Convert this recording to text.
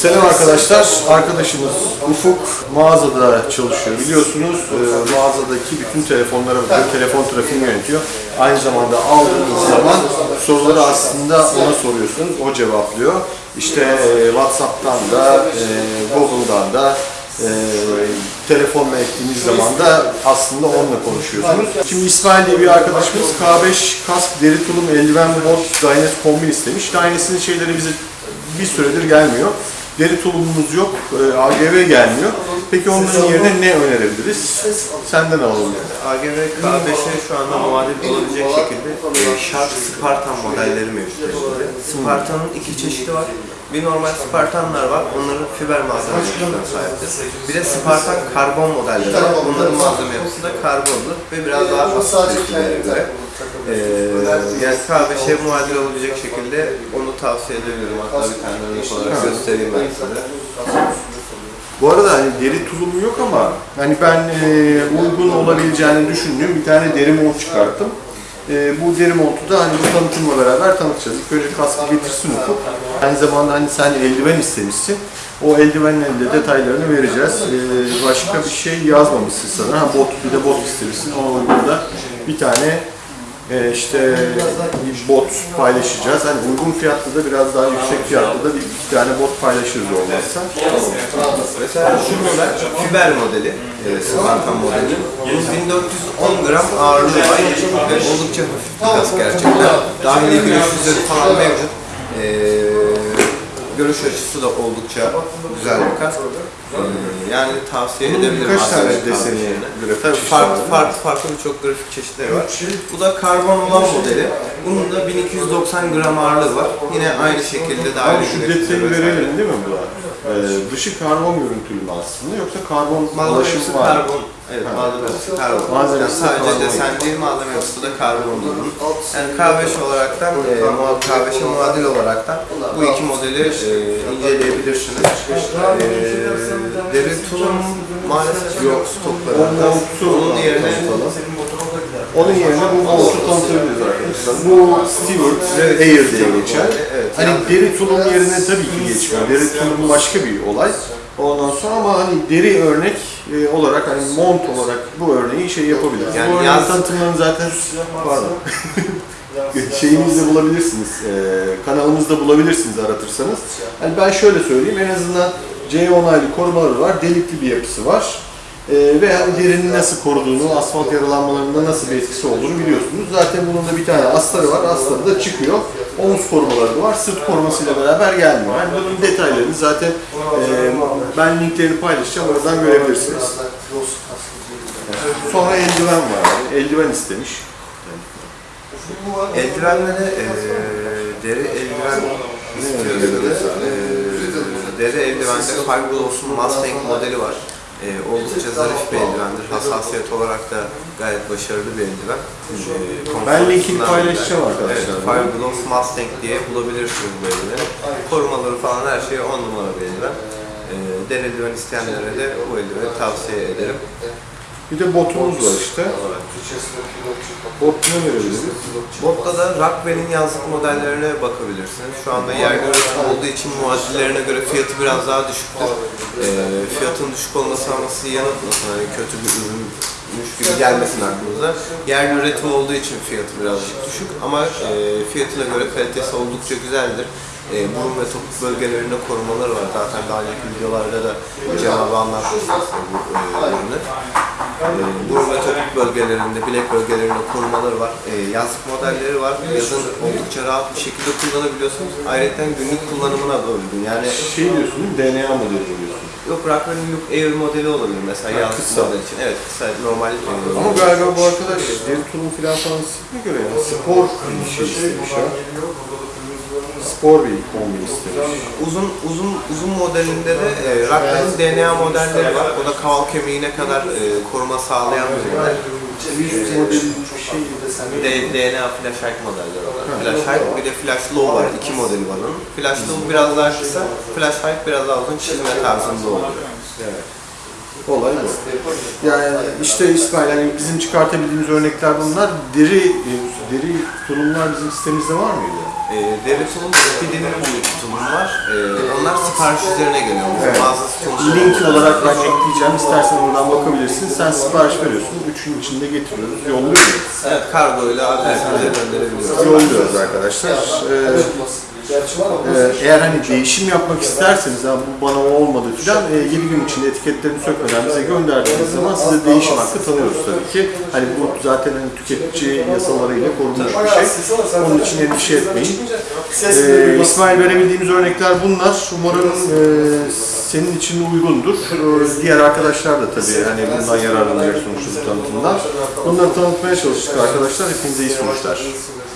Selam arkadaşlar. Arkadaşımız Ufuk mağazada çalışıyor. Biliyorsunuz e, mağazadaki bütün telefonlara bakıyor. Telefon trafiğini yönetiyor. Aynı zamanda aldığınız zaman soruları aslında ona soruyorsunuz. O cevaplıyor. İşte e, WhatsApp'tan da, e, Google'dan da e, telefonla ettiğiniz zaman da aslında onunla konuşuyorsunuz. Şimdi İsmail diye bir arkadaşımız K5 kask, deri tulum, eldiven, bot, Dynes kombin istemiş. Dynes'in şeyleri bize bir süredir gelmiyor. Deri tulumumuz yok, e, AGV gelmiyor. Peki onların yerine ne önerebiliriz? Senden alalım. AGV K5'e şu anda muadil olabilecek şekilde e, Shark Spartan modelleri mevcut. elimizde. Spartan'ın iki çeşidi var. Bir normal Spartanlar var. Onların fiber malzeme yapısına sahiptir. Bir de Spartan karbon modelleri var. Onların malzeme yapısı da karbonlu ve biraz daha hafif göre. Ee, yani K5'e muadil olabilecek şekilde onu tavsiye edebilirim. Hatta bir tane örnek olarak göstereyim ben size. Bu arada hani deri tulumu yok ama hani ben e, uygun olabileceğini düşündüğüm bir tane deri mont çıkarttım. E, bu deri montu da hani bu tanıtımla beraber tanıtacağız. İlk önce kaskı getirsin Ufuk. Aynı zamanda hani sen eldiven istemişsin. O eldivenlerin de detaylarını vereceğiz. E, başka bir şey yazmamışsın sanırım. Ha, bot, bir de bot istemişsin. Ona uygun da bir tane e, işte bir bot paylaşacağız. Hani uygun fiyatlı da biraz daha yüksek fiyatlı da bir iki tane bot paylaşırız olmazsa. Mesela şu model fiber modeli, e, Spartan modeli. Bunun 1410 gram ağırlığı var ve oldukça hafif bir kask gerçekten. Dahili görüş yüzleri falan mevcut. E, görüş açısı da oldukça güzel bir kask. E, yani tavsiye edebilirim. Birkaç tane deseni, grafik Tabii farklı farklı farklı birçok grafik çeşitleri var. Bu da karbon olan modeli. Bunun da 1290 gram ağırlığı var. Yine aynı şekilde Abi dahili şu detayı verelim değil mi bu? Ee, dışı karbon görüntülü mü aslında yoksa karbon Malzemesi ulaşım var? mı? karbon. Evet, malzemesi karbon. Malzemesi yani sadece desen değil, malzeme yapısı da karbon bunun. Yani K5 olaraktan, e, K5'e muadil olaraktan bu iki modeli e, inceleyebilirsiniz. E, deri tulum maalesef yok stoklarında. Onun yerine Onun yerine bu montu tanıtabiliriz arkadaşlar. Bu Stewart Air diye geçer. Evet, Hani yani- deri tulum yerine tabii ki geçmiyor. Deri tulum başka bir olay. Ondan sonra ama hani deri örnek e, olarak hani mont olarak bu örneği şey yapabiliriz. Yani bu yaz- tanıtımlarını zaten pardon. şeyimizde bulabilirsiniz, e, kanalımızda bulabilirsiniz aratırsanız. Yani ben şöyle söyleyeyim, en azından C onaylı korumaları var, delikli bir yapısı var. E, ve derinin nasıl koruduğunu, asfalt yaralanmalarında nasıl bir etkisi olduğunu biliyorsunuz. Zaten bunun da bir tane astarı var, astarı da çıkıyor. Omuz korumaları da var, sırt korumasıyla beraber gelmiyor. Yani bunun detaylarını zaten e, ben linklerini paylaşacağım, oradan görebilirsiniz. Sonra eldiven var, yani. eldiven istemiş. Eldivenlere e, deri eldiven istiyoruz. E, deri eldivende Fiberglass'un Mustang modeli var. E, oldukça zarif bir eldivendir. Hassasiyet olarak da gayet başarılı bir eldiven. E, Ben linkini paylaşacağım arkadaşlar. Evet, Fiberglass Mustang diye bulabilirsiniz bu eldiveni. Korumaları falan her şey 10 numara bir eldiven. E, deri eldiven isteyenlere de bu eldiveni tavsiye ederim. Bir de botumuz var işte. Bot ne verebiliriz? Botta da Rockwell'in yazlık modellerine bakabilirsiniz. Şu anda yerli üretim olduğu için muadillerine göre fiyatı biraz daha düşüktür. Ee, fiyatın düşük olması ama sizi yanıltmasın. Hani kötü bir ürünmüş gibi gelmesin aklınıza. Yerli üretim olduğu için fiyatı birazcık düşük ama e, fiyatına göre kalitesi oldukça güzeldir. E, burun ve topuk bölgelerinde korumaları var. Zaten daha önceki videolarda da cevabı anlatmıştım bu e, ürünü. E, ve topuk bölgelerinde, bilek bölgelerinde korumaları var. E, yazlık modelleri var. Yazın oldukça rahat bir şekilde kullanabiliyorsunuz. Ayrıca günlük kullanımına da uygun. Yani Şey diyorsun mi? DNA modeli diyorsun. yok Rockwell'in Look Air modeli olabilir mesela Ha, yazlık kısa. model için. Evet kısa normal. Ama galiba bu arkadaş deri tulum filan falan istekine göre yani spor bir şey istemiş ha. Spor bir kombin istemiş. Uzun uzun uzun modelinde de e, Rockwell'in DNA modelleri var. O da kaval kemiğine kadar e, koruma sağlayan bir model. Bir şey Bir de DNA flash high modelleri var. Flash high bir de flash low var. İki modeli var onun. Flash low biraz daha kısa, flash high biraz daha uzun çizme tarzında oluyor. Evet. Olay bu. Yani işte İsmail hani bizim çıkartabildiğimiz örnekler bunlar. Deri, deri tulumlar bizim sitemizde var mıydı? E, Devletim'in Speedy'nin bir tutumu var. E, onlar sipariş üzerine geliyor. Evet. Sonuçta Link olarak ben ekleyeceğim. İstersen oradan bakabilirsin. Sen sipariş veriyorsun. Üç gün içinde getiriyoruz. Yolluyoruz. Evet, kargo ile adresimize gönderebiliyoruz. Yolluyoruz arkadaşlar. Ee, Ee, eğer hani değişim yapmak isterseniz, ha bu bana o olmadı filan, e, 7 gün içinde etiketlerini sökmeden bize gönderdiğiniz zaman size değişim hakkı tanıyoruz tabii ki. Hani bu zaten hani tüketici yasalarıyla korunmuş bir şey. Onun için endişe etmeyin. Ee, İsmail verebildiğimiz örnekler bunlar. Umarım e, senin için uygundur. Ee, diğer arkadaşlar da tabii hani bundan yararlanacak sonuçta bu tanıtımdan. Bunları tanıtmaya çalıştık arkadaşlar. Hepinize iyi sonuçlar.